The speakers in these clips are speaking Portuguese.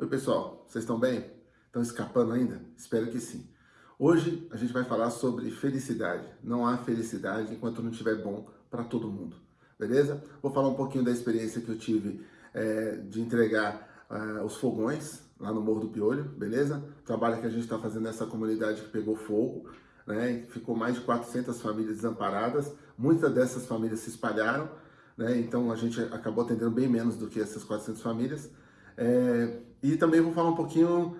Oi pessoal, vocês estão bem? Estão escapando ainda? Espero que sim. Hoje a gente vai falar sobre felicidade. Não há felicidade enquanto não estiver bom para todo mundo, beleza? Vou falar um pouquinho da experiência que eu tive é, de entregar uh, os fogões lá no Morro do Piolho, beleza? O trabalho que a gente está fazendo nessa comunidade que pegou fogo, né? Ficou mais de 400 famílias desamparadas. Muitas dessas famílias se espalharam, né? Então a gente acabou atendendo bem menos do que essas 400 famílias. É, e também vou falar um pouquinho,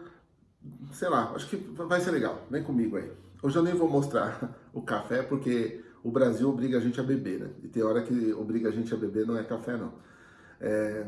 sei lá, acho que vai ser legal, vem comigo aí. Hoje eu nem vou mostrar o café, porque o Brasil obriga a gente a beber, né? E tem hora que obriga a gente a beber, não é café não. É...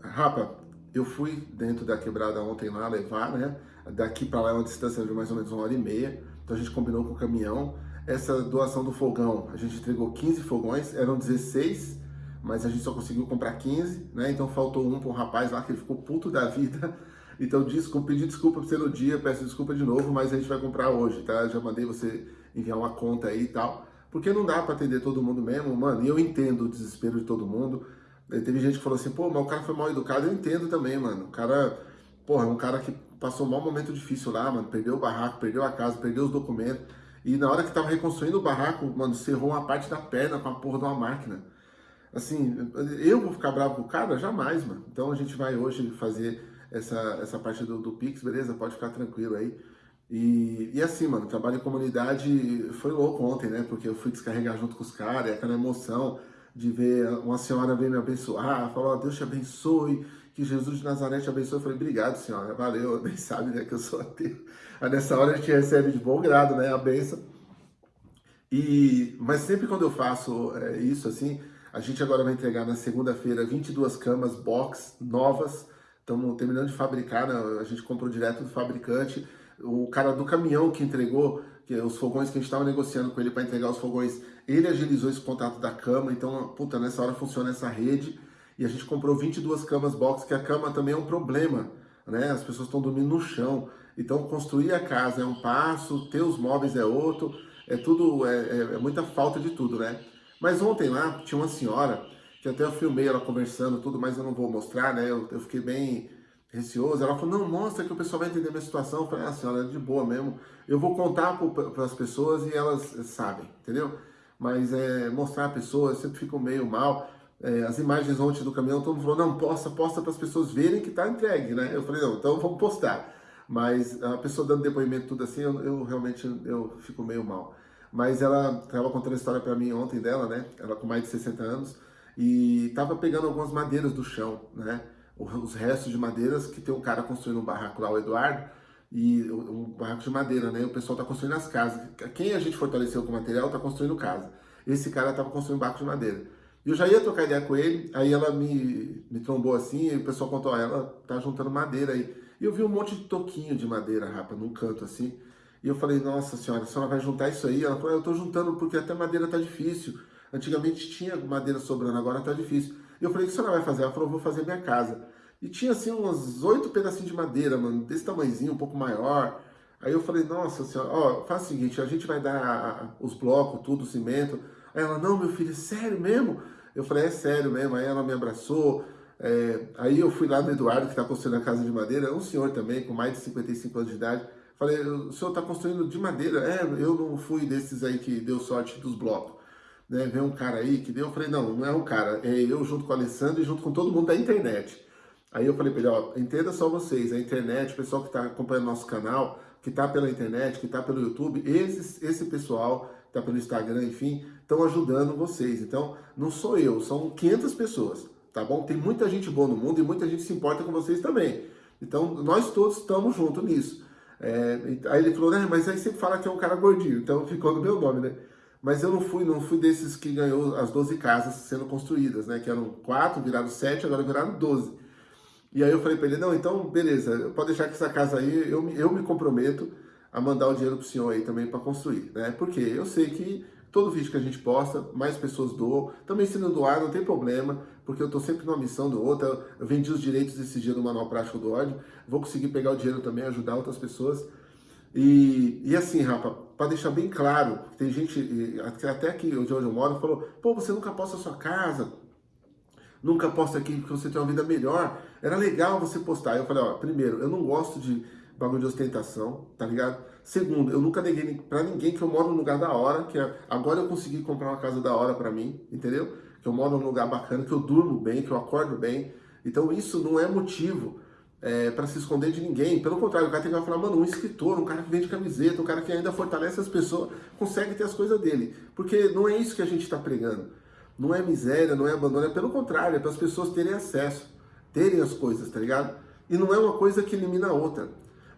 Rapa, eu fui dentro da quebrada ontem lá levar, né? Daqui para lá é uma distância de mais ou menos uma hora e meia, então a gente combinou com o caminhão. Essa doação do fogão, a gente entregou 15 fogões, eram 16 mas a gente só conseguiu comprar 15, né? Então faltou um para um rapaz lá que ele ficou puto da vida. Então desculpa, pedi desculpa para você no dia, peço desculpa de novo, mas a gente vai comprar hoje, tá? Já mandei você enviar uma conta aí e tal. Porque não dá para atender todo mundo mesmo, mano. E eu entendo o desespero de todo mundo. Teve gente que falou assim, pô, mas o cara foi mal educado. Eu entendo também, mano. O cara, porra, um cara que passou um mau momento difícil lá, mano. Perdeu o barraco, perdeu a casa, perdeu os documentos. E na hora que tava reconstruindo o barraco, mano, cerrou uma parte da perna com a porra de uma máquina. Assim, eu vou ficar bravo com o cara? Jamais, mano. Então a gente vai hoje fazer essa, essa parte do, do Pix, beleza? Pode ficar tranquilo aí. E, e assim, mano, trabalho em comunidade foi louco ontem, né? Porque eu fui descarregar junto com os caras, aquela emoção de ver uma senhora vir me abençoar, falar, oh, Deus te abençoe, que Jesus de Nazaré te abençoe. Eu falei, obrigado, senhora, valeu, bem sabe, né, que eu sou ateu. Aí nessa hora a gente recebe de bom grado, né, a benção. E, mas sempre quando eu faço é, isso, assim, a gente agora vai entregar na segunda-feira 22 camas box novas. Estamos terminando de fabricar, né? a gente comprou direto do fabricante. O cara do caminhão que entregou, que os fogões que a gente estava negociando com ele para entregar os fogões, ele agilizou esse contato da cama. Então, puta, nessa hora funciona essa rede. E a gente comprou 22 camas box, que a cama também é um problema. Né? As pessoas estão dormindo no chão. Então, construir a casa é um passo, ter os móveis é outro. É tudo, é, é, é muita falta de tudo, né? Mas ontem lá tinha uma senhora, que até eu filmei ela conversando tudo, mas eu não vou mostrar, né? Eu, eu fiquei bem receoso. Ela falou, não, mostra que o pessoal vai entender minha situação. Eu falei, ah, senhora, é de boa mesmo. Eu vou contar para as pessoas e elas sabem, entendeu? Mas é, mostrar a pessoa, eu sempre fico meio mal. É, as imagens ontem do caminhão, todo mundo falou, não, posta, posta para as pessoas verem que está entregue, né? Eu falei, não, então vamos postar. Mas a pessoa dando depoimento tudo assim, eu, eu realmente eu fico meio mal. Mas ela estava contando a história para mim ontem dela, né? Ela com mais de 60 anos. E estava pegando algumas madeiras do chão, né? Os restos de madeiras que tem um cara construindo um barraco lá, o Eduardo. E um barraco de madeira, né? O pessoal está construindo as casas. Quem a gente fortaleceu com material está construindo casa. Esse cara estava construindo um barco de madeira. Eu já ia trocar ideia com ele, aí ela me, me trombou assim, e o pessoal contou, ela tá juntando madeira aí. E eu vi um monte de toquinho de madeira, rapa, num canto assim. E eu falei, nossa senhora, a senhora vai juntar isso aí? Ela falou, eu estou juntando porque até madeira está difícil. Antigamente tinha madeira sobrando, agora está difícil. E eu falei, o que a senhora vai fazer? Ela falou, vou fazer minha casa. E tinha assim uns oito pedacinhos de madeira, mano, desse tamanhozinho, um pouco maior. Aí eu falei, nossa senhora, ó, faz o seguinte, a gente vai dar os blocos, tudo, o cimento. Aí ela, não, meu filho, é sério mesmo? Eu falei, é sério mesmo. Aí ela me abraçou. É... Aí eu fui lá no Eduardo, que está construindo a casa de madeira, um senhor também, com mais de 55 anos de idade. Falei, o senhor está construindo de madeira? É, eu não fui desses aí que deu sorte dos blocos. Né? Vem um cara aí que deu, eu falei, não, não é um cara, é eu junto com o Alessandro e junto com todo mundo da internet. Aí eu falei para ele, ó, entenda só vocês, a internet, o pessoal que está acompanhando nosso canal, que está pela internet, que está pelo YouTube, esses, esse pessoal está pelo Instagram, enfim, estão ajudando vocês. Então, não sou eu, são 500 pessoas, tá bom? Tem muita gente boa no mundo e muita gente se importa com vocês também. Então, nós todos estamos juntos nisso. É, aí ele falou, né, mas aí sempre fala que é um cara gordinho, então ficou no meu nome, né? Mas eu não fui, não fui desses que ganhou as 12 casas sendo construídas, né? Que eram quatro, viraram sete, agora viraram 12. E aí eu falei para ele, não, então beleza, pode deixar que essa casa aí, eu, eu me comprometo a mandar o dinheiro pro senhor aí também para construir, né? Porque eu sei que todo vídeo que a gente posta, mais pessoas doam. Também se não doar, não tem problema, porque eu estou sempre numa missão do outro. Eu vendi os direitos esse dia do Manual Prático do Ódio. Vou conseguir pegar o dinheiro também, ajudar outras pessoas. E, e assim, Rafa, para deixar bem claro, tem gente, até aqui onde eu moro, falou, pô, você nunca posta a sua casa, nunca posta aqui porque você tem uma vida melhor. Era legal você postar. Eu falei, ó, primeiro, eu não gosto de bagulho de ostentação, tá ligado? Segundo, eu nunca neguei pra ninguém que eu moro num lugar da hora, que é, agora eu consegui comprar uma casa da hora pra mim, entendeu? Que eu moro num lugar bacana, que eu durmo bem, que eu acordo bem. Então isso não é motivo é, para se esconder de ninguém. Pelo contrário, o cara tem que falar, mano, um escritor, um cara que vende camiseta, um cara que ainda fortalece as pessoas, consegue ter as coisas dele. Porque não é isso que a gente está pregando. Não é miséria, não é abandono, é pelo contrário, é para as pessoas terem acesso, terem as coisas, tá ligado? E não é uma coisa que elimina a outra.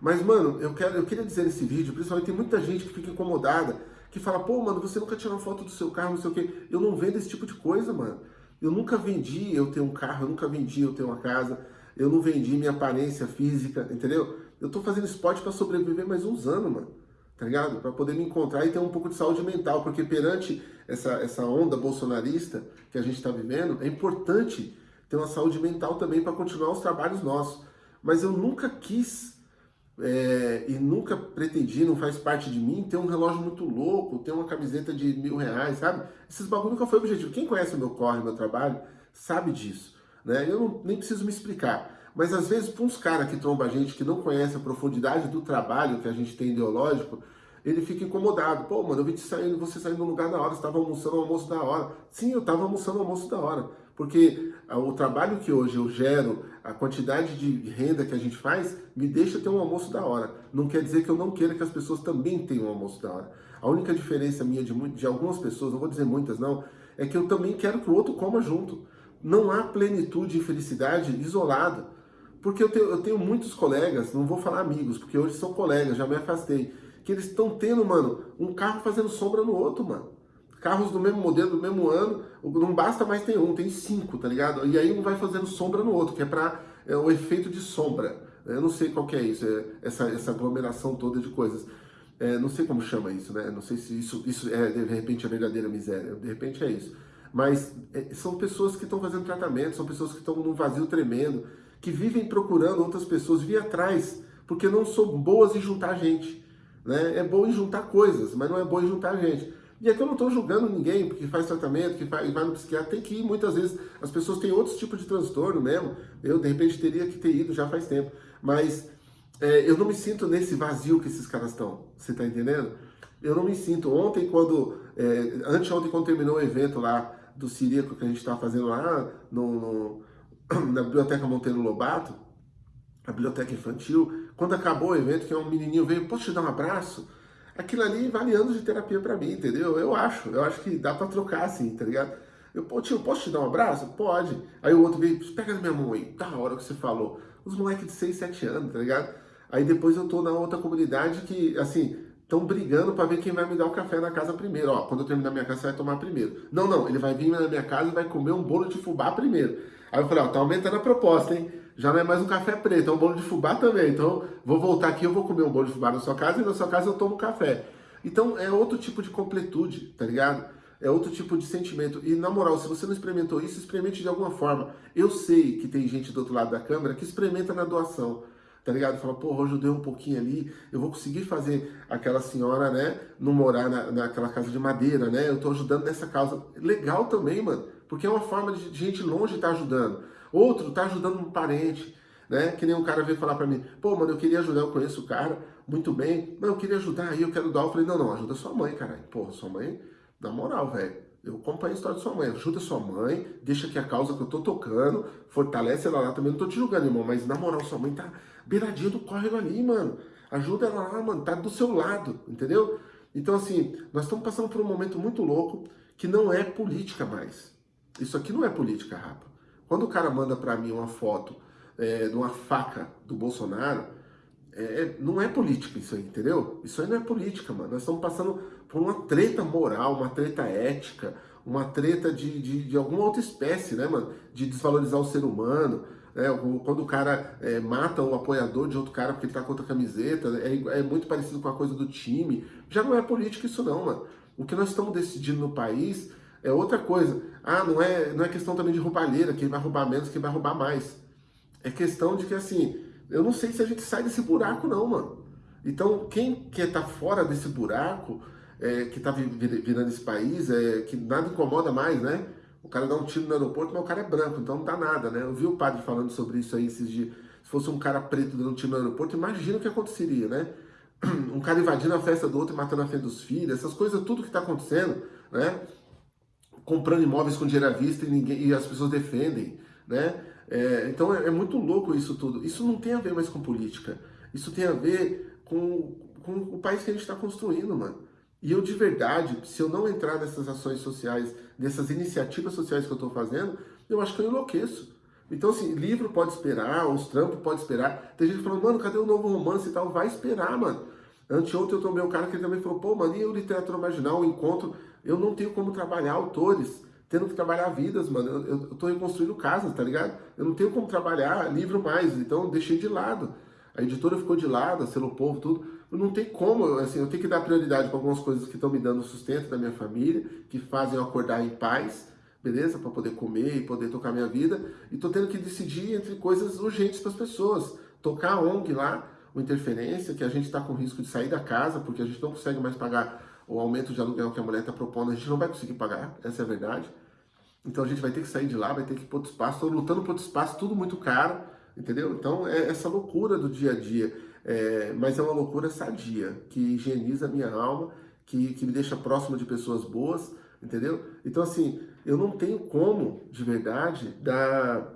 Mas, mano, eu, quero, eu queria dizer nesse vídeo, principalmente tem muita gente que fica incomodada, que fala, pô, mano, você nunca tirou foto do seu carro, não sei o quê. Eu não vendo esse tipo de coisa, mano. Eu nunca vendi eu ter um carro, eu nunca vendi eu ter uma casa, eu não vendi minha aparência física, entendeu? Eu tô fazendo esporte para sobreviver mais uns anos, mano. Tá ligado? Para poder me encontrar e ter um pouco de saúde mental, porque perante essa, essa onda bolsonarista que a gente está vivendo, é importante ter uma saúde mental também para continuar os trabalhos nossos. Mas eu nunca quis é, e nunca pretendi, não faz parte de mim, ter um relógio muito louco, ter uma camiseta de mil reais, sabe? Esses bagulho nunca foi objetivo. Quem conhece o meu corre, meu trabalho, sabe disso. Né? Eu não, nem preciso me explicar. Mas às vezes, para uns caras que trombam a gente, que não conhece a profundidade do trabalho que a gente tem ideológico, ele fica incomodado. Pô, mano, eu vi te saindo, você saindo no lugar da hora, você estava almoçando o almoço da hora. Sim, eu estava almoçando o almoço da hora. Porque o trabalho que hoje eu gero, a quantidade de renda que a gente faz, me deixa ter um almoço da hora. Não quer dizer que eu não queira que as pessoas também tenham um almoço da hora. A única diferença minha de, de algumas pessoas, não vou dizer muitas não, é que eu também quero que o outro coma junto. Não há plenitude e felicidade isolado. Porque eu tenho, eu tenho muitos colegas, não vou falar amigos, porque hoje são colegas, já me afastei, que eles estão tendo, mano, um carro fazendo sombra no outro, mano carros do mesmo modelo, do mesmo ano, não basta mais ter um, tem cinco, tá ligado? E aí um vai fazendo sombra no outro, que é para é, o efeito de sombra. Eu não sei qual que é isso, é essa, essa aglomeração toda de coisas. É, não sei como chama isso, né? Não sei se isso, isso é, de repente, a verdadeira miséria. De repente é isso. Mas é, são pessoas que estão fazendo tratamento, são pessoas que estão num vazio tremendo, que vivem procurando outras pessoas, vir atrás, porque não são boas em juntar gente. Né? É bom em juntar coisas, mas não é bom em juntar gente. E aqui eu não estou julgando ninguém que faz tratamento, que vai no psiquiatra, tem que ir. Muitas vezes as pessoas têm outros tipos de transtorno mesmo. Eu, de repente, teria que ter ido já faz tempo. Mas é, eu não me sinto nesse vazio que esses caras estão. Você está entendendo? Eu não me sinto. Ontem, quando... É, anteontem, quando terminou o evento lá do Sirico que a gente estava fazendo lá no, no, na Biblioteca Monteiro Lobato, a biblioteca infantil, quando acabou o evento, que um menininho veio, posso te dar um abraço? Aquilo ali vale anos de terapia para mim, entendeu? Eu acho, eu acho que dá para trocar assim, tá ligado? Eu, pô, tio, posso te dar um abraço? Pode. Aí o outro veio, pega na minha mão aí, da hora que você falou. Os moleques de 6, 7 anos, tá ligado? Aí depois eu tô na outra comunidade que, assim, estão brigando para ver quem vai me dar o café na casa primeiro. Ó, quando eu terminar minha casa, você vai tomar primeiro. Não, não, ele vai vir na minha casa e vai comer um bolo de fubá primeiro. Aí eu falei, ó, tá aumentando a proposta, hein? Já não é mais um café preto, é um bolo de fubá também. Então, vou voltar aqui, eu vou comer um bolo de fubá na sua casa e na sua casa eu tomo café. Então, é outro tipo de completude, tá ligado? É outro tipo de sentimento. E, na moral, se você não experimentou isso, experimente de alguma forma. Eu sei que tem gente do outro lado da câmera que experimenta na doação, tá ligado? Fala, pô, hoje eu dei um pouquinho ali, eu vou conseguir fazer aquela senhora, né, não morar na, naquela casa de madeira, né? Eu tô ajudando nessa causa. Legal também, mano, porque é uma forma de gente longe estar tá ajudando. Outro está ajudando um parente, né? Que nem um cara veio falar para mim, pô, mano, eu queria ajudar, eu conheço o cara, muito bem, mas eu queria ajudar, aí eu quero dar. Eu falei, não, não, ajuda sua mãe, caralho. Porra, sua mãe, na moral, velho. Eu acompanho a história de sua mãe, ajuda sua mãe, deixa que a causa que eu tô tocando, fortalece ela lá também, não tô te julgando, irmão, mas na moral, sua mãe tá beiradinha do córrego ali, mano. Ajuda ela lá, mano, tá do seu lado, entendeu? Então, assim, nós estamos passando por um momento muito louco que não é política mais. Isso aqui não é política, rapa. Quando o cara manda para mim uma foto é, de uma faca do Bolsonaro, é, não é política isso aí, entendeu? Isso aí não é política, mano. Nós estamos passando por uma treta moral, uma treta ética, uma treta de, de, de alguma outra espécie, né, mano? De desvalorizar o ser humano. Né? Quando o cara é, mata o apoiador de outro cara porque ele tá com outra camiseta, é, é muito parecido com a coisa do time. Já não é política isso não, mano. O que nós estamos decidindo no país é outra coisa. Ah, não é, não é questão também de roubalheira, quem vai roubar menos, quem vai roubar mais. É questão de que, assim, eu não sei se a gente sai desse buraco não, mano. Então, quem quer estar tá fora desse buraco, é, que está virando esse país, é, que nada incomoda mais, né? O cara dá um tiro no aeroporto, mas o cara é branco, então não dá nada, né? Eu vi o padre falando sobre isso aí esses dias. Se fosse um cara preto dando um tiro no aeroporto, imagina o que aconteceria, né? Um cara invadindo a festa do outro e matando a festa dos filhos, essas coisas, tudo que está acontecendo, né? Comprando imóveis com dinheiro à vista e, ninguém, e as pessoas defendem, né? É, então é, é, muito louco isso tudo. Isso não tem a ver mais com política. Isso tem a ver com, com o país que a gente está construindo, mano. E eu de verdade, se eu não entrar nessas ações sociais, nessas iniciativas sociais que eu estou fazendo, eu acho que eu enlouqueço. Então, assim, livro pode esperar, os trampos pode esperar. Tem gente falando, mano, cadê o novo romance e tal? Vai esperar, mano. Anteontem eu tomei um cara que também falou, pô, mano, e o literatura marginal, o encontro? Eu não tenho como trabalhar autores, tendo que trabalhar vidas, mano. Eu, eu, eu tô reconstruindo casas, tá ligado? Eu não tenho como trabalhar livro mais, então eu deixei de lado. A editora ficou de lado, a Selo Povo, tudo não tem como, assim, eu tenho que dar prioridade para algumas coisas que estão me dando sustento da minha família, que fazem eu acordar em paz, beleza? Para poder comer e poder tocar minha vida. E tô tendo que decidir entre coisas urgentes para as pessoas. Tocar a ONG lá, o Interferência, que a gente está com risco de sair da casa, porque a gente não consegue mais pagar o aumento de aluguel que a mulher está propondo, a gente não vai conseguir pagar, essa é a verdade. Então a gente vai ter que sair de lá, vai ter que ir para outro espaço, estou lutando por outro espaço, tudo muito caro, entendeu? Então é essa loucura do dia a dia. É, mas é uma loucura sadia, que higieniza a minha alma, que, que me deixa próximo de pessoas boas, entendeu? Então, assim, eu não tenho como, de verdade, dar,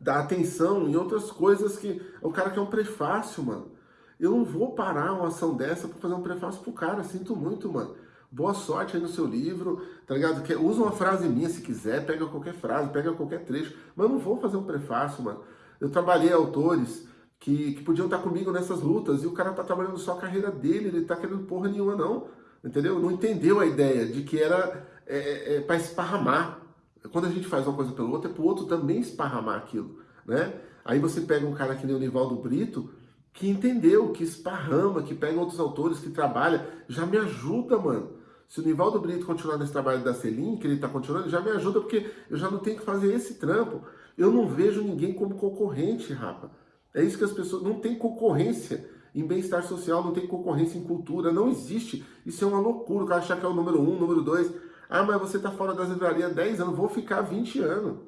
dar atenção em outras coisas que... O cara quer um prefácio, mano. Eu não vou parar uma ação dessa para fazer um prefácio pro cara, sinto muito, mano. Boa sorte aí no seu livro, tá ligado? Usa uma frase minha se quiser, pega qualquer frase, pega qualquer trecho, mas eu não vou fazer um prefácio, mano. Eu trabalhei autores que, que podiam estar comigo nessas lutas, e o cara tá trabalhando só a carreira dele, ele tá querendo porra nenhuma não, entendeu? Não entendeu a ideia de que era é, é, é para esparramar. Quando a gente faz uma coisa pelo outro, é pro outro também esparramar aquilo, né? Aí você pega um cara que nem o Nivaldo Brito, que entendeu, que esparrama, que pega outros autores, que trabalha, já me ajuda, mano. Se o Nivaldo Brito continuar nesse trabalho da Selim, que ele está continuando, já me ajuda, porque eu já não tenho que fazer esse trampo. Eu não vejo ninguém como concorrente, rapa. É isso que as pessoas... Não tem concorrência em bem-estar social, não tem concorrência em cultura, não existe. Isso é uma loucura, o cara achar que é o número um, número dois. Ah, mas você está fora das livrarias há 10 anos, vou ficar 20 anos.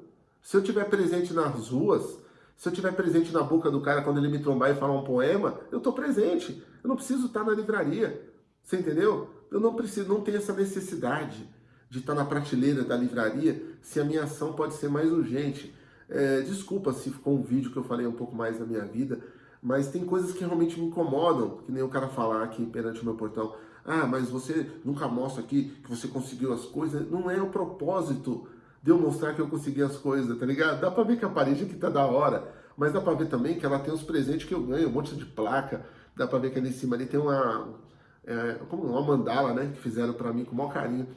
Se eu tiver presente nas ruas, se eu tiver presente na boca do cara quando ele me trombar e falar um poema, eu estou presente. Eu não preciso estar na livraria. Você entendeu? Eu não preciso, não tenho essa necessidade de estar na prateleira da livraria se a minha ação pode ser mais urgente. É, desculpa se ficou um vídeo que eu falei um pouco mais da minha vida, mas tem coisas que realmente me incomodam, que nem o cara falar aqui perante o meu portão, ah, mas você nunca mostra aqui que você conseguiu as coisas. Não é o propósito de eu mostrar que eu consegui as coisas, tá ligado? Dá pra ver que a parede aqui tá da hora, mas dá pra ver também que ela tem os presentes que eu ganho, um monte de placa, dá pra ver que ali em cima ali tem uma, é, como uma mandala, né, que fizeram pra mim com o maior carinho.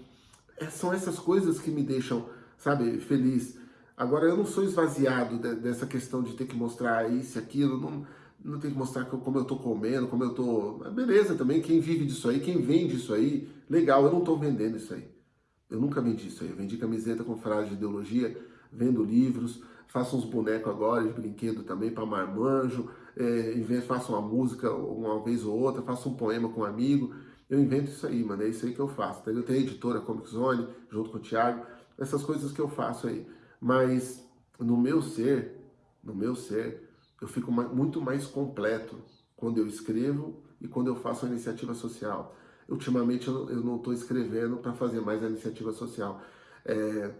É, são essas coisas que me deixam, sabe, feliz. Agora, eu não sou esvaziado de, dessa questão de ter que mostrar isso e aquilo, não, não tem que mostrar como eu tô comendo, como eu tô... Beleza também, quem vive disso aí, quem vende isso aí, legal, eu não tô vendendo isso aí. Eu nunca vendi isso aí, eu vendi camiseta com frase de ideologia, vendo livros, faço uns bonecos agora de brinquedo também para marmanjo, é, invento, faço uma música uma vez ou outra, faço um poema com um amigo, eu invento isso aí, mano, é isso aí que eu faço. Eu tenho a editora Comic Zone, junto com o Thiago, essas coisas que eu faço aí. Mas no meu ser, no meu ser, eu fico muito mais completo quando eu escrevo e quando eu faço a iniciativa social. Ultimamente eu não estou escrevendo para fazer mais a iniciativa social. É,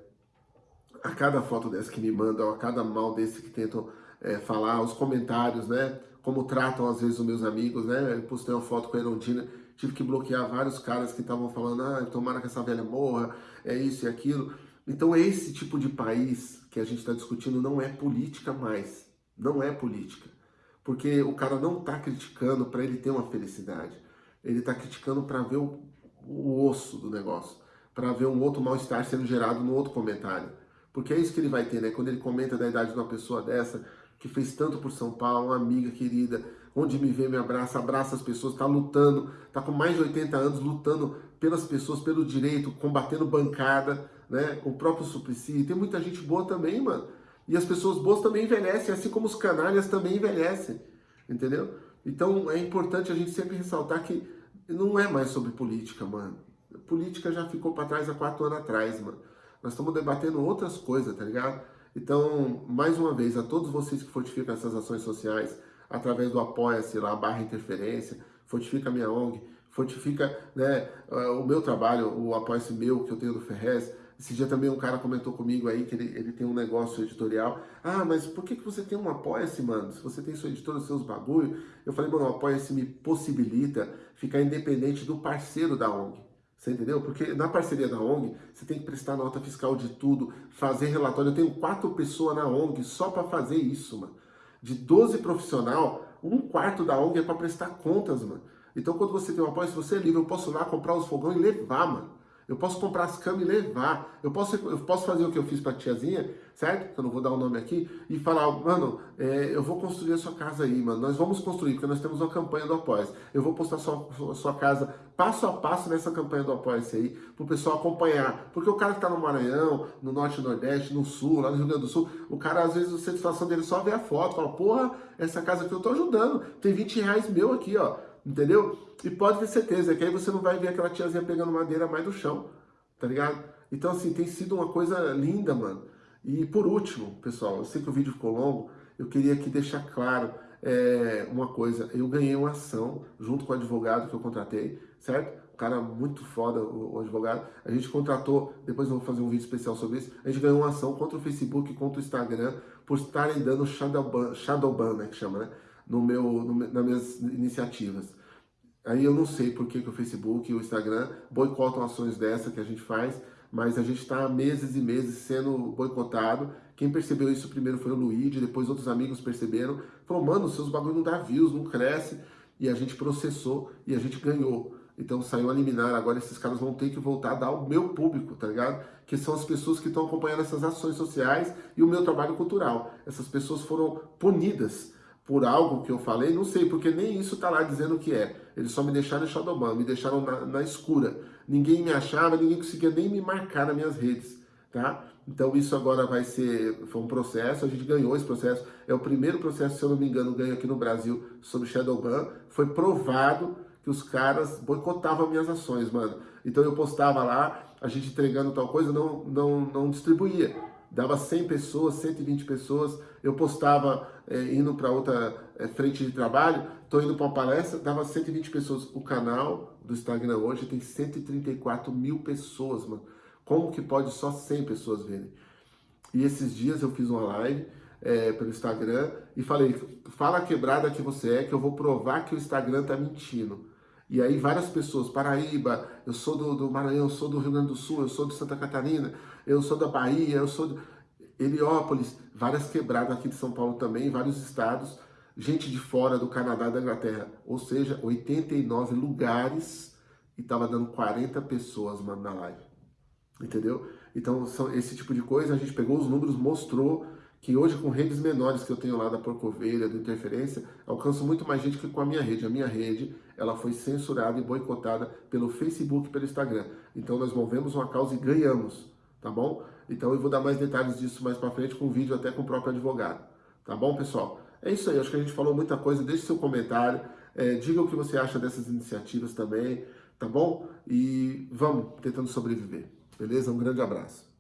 a cada foto dessa que me mandam, a cada mal desse que tentam é, falar, os comentários, né? Como tratam às vezes os meus amigos, né? Eu postei uma foto com a Erondina, tive que bloquear vários caras que estavam falando, ah, tomara que essa velha morra, é isso e aquilo. Então esse tipo de país que a gente está discutindo não é política mais, não é política. Porque o cara não está criticando para ele ter uma felicidade, ele está criticando para ver o, o osso do negócio, para ver um outro mal-estar sendo gerado no outro comentário. Porque é isso que ele vai ter, né? Quando ele comenta da idade de uma pessoa dessa, que fez tanto por São Paulo, uma amiga querida, onde me vê, me abraça, abraça as pessoas, está lutando, está com mais de 80 anos, lutando pelas pessoas, pelo direito, combatendo bancada, né? O próprio Suplicy, tem muita gente boa também, mano. E as pessoas boas também envelhecem, assim como os canalhas também envelhecem, entendeu? Então é importante a gente sempre ressaltar que não é mais sobre política, mano. política já ficou para trás há quatro anos atrás, mano. nós estamos debatendo outras coisas, tá ligado? Então, mais uma vez, a todos vocês que fortificam essas ações sociais, através do Apoia-se lá, barra interferência, fortifica a minha ONG, fortifica né, o meu trabalho, o Apoia-se meu, que eu tenho do Ferrez, esse dia também um cara comentou comigo aí que ele, ele tem um negócio editorial. Ah, mas por que, que você tem um Apoia-se, mano? Se você tem sua editora, seus bagulho. Eu falei, mano, o Apoia-se me possibilita ficar independente do parceiro da ONG. Você entendeu? Porque na parceria da ONG, você tem que prestar nota fiscal de tudo, fazer relatório. Eu tenho quatro pessoas na ONG só para fazer isso, mano. De 12 profissional, um quarto da ONG é para prestar contas, mano. Então, quando você tem um apoio, se você é livre, eu posso ir lá comprar os fogões e levar, mano. Eu posso comprar as camas e levar. Eu posso, eu posso fazer o que eu fiz para a tiazinha, certo? Que eu não vou dar o nome aqui. E falar, mano, é, eu vou construir a sua casa aí, mano. Nós vamos construir, porque nós temos uma campanha do Apoia. Eu vou postar a sua, sua casa passo a passo nessa campanha do Apoia aí, para o pessoal acompanhar. Porque o cara que está no Maranhão, no Norte e Nordeste, no Sul, lá no Rio Grande do Sul, o cara, às vezes, a satisfação dele só vê a foto, fala, porra, essa casa aqui eu tô ajudando. Tem 20 reais meu aqui, ó. Entendeu? E pode ter certeza que aí você não vai ver aquela tiazinha pegando madeira mais do chão tá ligado? Então, assim, tem sido uma coisa linda, mano. E por último, pessoal, eu sei que o vídeo ficou longo, eu queria aqui deixar claro é, uma coisa. Eu ganhei uma ação junto com o advogado que eu contratei, certo? Um cara muito foda, o, o advogado. A gente contratou, depois eu vou fazer um vídeo especial sobre isso, a gente ganhou uma ação contra o Facebook contra o Instagram por estarem dando shadowban, shadowban né, que chama, né? No meu, no, nas minhas iniciativas. Aí eu não sei por que, que o Facebook e o Instagram boicotam ações dessa que a gente faz, mas a gente está meses e meses sendo boicotado. Quem percebeu isso primeiro foi o Luigi, depois outros amigos perceberam. Falou, mano, seus bagulho não dá views, não cresce. E a gente processou e a gente ganhou. Então saiu a liminar, agora esses caras vão ter que voltar a dar ao meu público, tá ligado? Que são as pessoas que estão acompanhando essas ações sociais e o meu trabalho cultural. Essas pessoas foram punidas por algo que eu falei, não sei, porque nem isso tá lá dizendo o que é. Eles só me deixaram em Shadowban, me deixaram na, na, escura. Ninguém me achava, ninguém conseguia nem me marcar nas minhas redes, tá? Então isso agora vai ser, foi um processo, a gente ganhou esse processo. É o primeiro processo, se eu não me engano, ganho aqui no Brasil sobre Shadowban. Foi provado que os caras boicotavam minhas ações, mano. Então eu postava lá, a gente entregando tal coisa, não, não, não distribuía dava 100 pessoas, 120 pessoas, eu postava é, indo para outra é, frente de trabalho, estou indo para uma palestra, dava 120 pessoas. O canal do Instagram hoje tem 134 mil pessoas, mano. Como que pode só 100 pessoas verem? E esses dias eu fiz uma live é, pelo Instagram e falei, fala a quebrada que você é, que eu vou provar que o Instagram tá mentindo. E aí várias pessoas, Paraíba, eu sou do, do Maranhão, eu sou do Rio Grande do Sul, eu sou de Santa Catarina, eu sou da Bahia, eu sou de Heliópolis, várias quebradas aqui de São Paulo também, vários estados, gente de fora do Canadá e da Inglaterra, ou seja, 89 lugares e tava dando 40 pessoas, mano, na live. Entendeu? Então, são esse tipo de coisa, a gente pegou os números, mostrou que hoje com redes menores que eu tenho lá da Porcovelha, do Interferência, alcanço muito mais gente que com a minha rede. A minha rede, ela foi censurada e boicotada pelo Facebook e pelo Instagram. Então nós movemos uma causa e ganhamos, tá bom? Então eu vou dar mais detalhes disso mais pra frente com vídeo até com o próprio advogado. Tá bom, pessoal? É isso aí, acho que a gente falou muita coisa. Deixe seu comentário, é, diga o que você acha dessas iniciativas também, tá bom? E vamos tentando sobreviver, beleza? Um grande abraço.